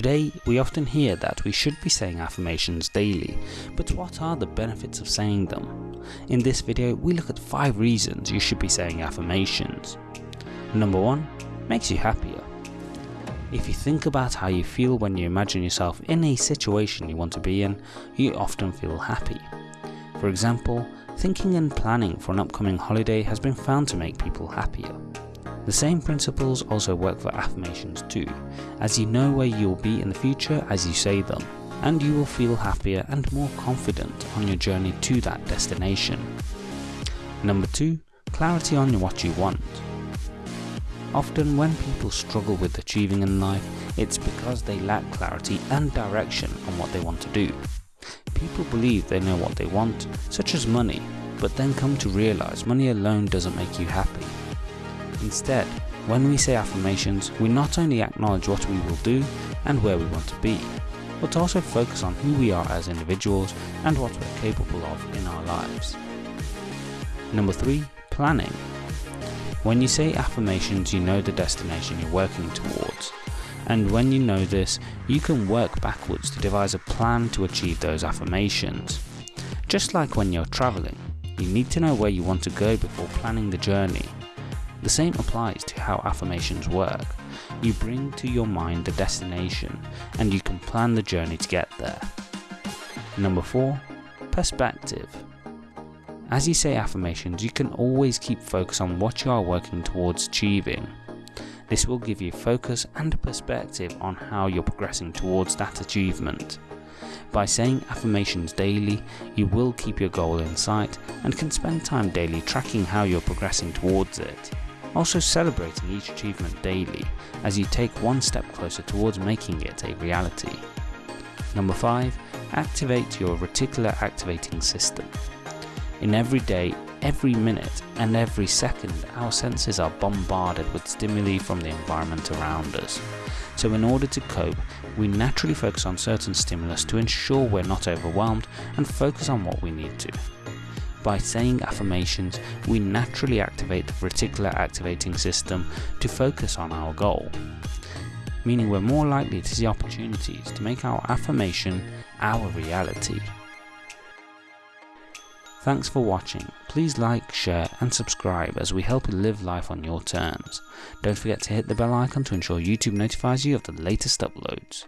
Today, we often hear that we should be saying affirmations daily, but what are the benefits of saying them? In this video, we look at 5 reasons you should be saying affirmations. Number 1. Makes you happier. If you think about how you feel when you imagine yourself in a situation you want to be in, you often feel happy. For example, thinking and planning for an upcoming holiday has been found to make people happier. The same principles also work for affirmations too, as you know where you'll be in the future as you say them, and you will feel happier and more confident on your journey to that destination. Number 2. Clarity on what you want. Often when people struggle with achieving in life, it's because they lack clarity and direction on what they want to do. People believe they know what they want, such as money, but then come to realise money alone doesn't make you happy. Instead, when we say affirmations, we not only acknowledge what we will do and where we want to be, but also focus on who we are as individuals and what we're capable of in our lives. Number 3. Planning. When you say affirmations you know the destination you're working towards, and when you know this, you can work backwards to devise a plan to achieve those affirmations. Just like when you're travelling, you need to know where you want to go before planning the journey the same applies to how affirmations work. You bring to your mind the destination and you can plan the journey to get there. Number 4. Perspective. As you say affirmations, you can always keep focus on what you are working towards achieving. This will give you focus and perspective on how you're progressing towards that achievement. By saying affirmations daily, you will keep your goal in sight and can spend time daily tracking how you're progressing towards it also celebrating each achievement daily as you take one step closer towards making it a reality. Number 5. Activate your reticular activating system. In every day, every minute and every second our senses are bombarded with stimuli from the environment around us. So in order to cope, we naturally focus on certain stimulus to ensure we're not overwhelmed and focus on what we need to. By saying affirmations, we naturally activate the reticular activating system to focus on our goal, meaning we're more likely to see opportunities to make our affirmation our reality. Thanks for watching. Please like, share and subscribe as we help you live life on your terms. Don't forget to hit the bell icon to ensure YouTube notifies you of the latest uploads.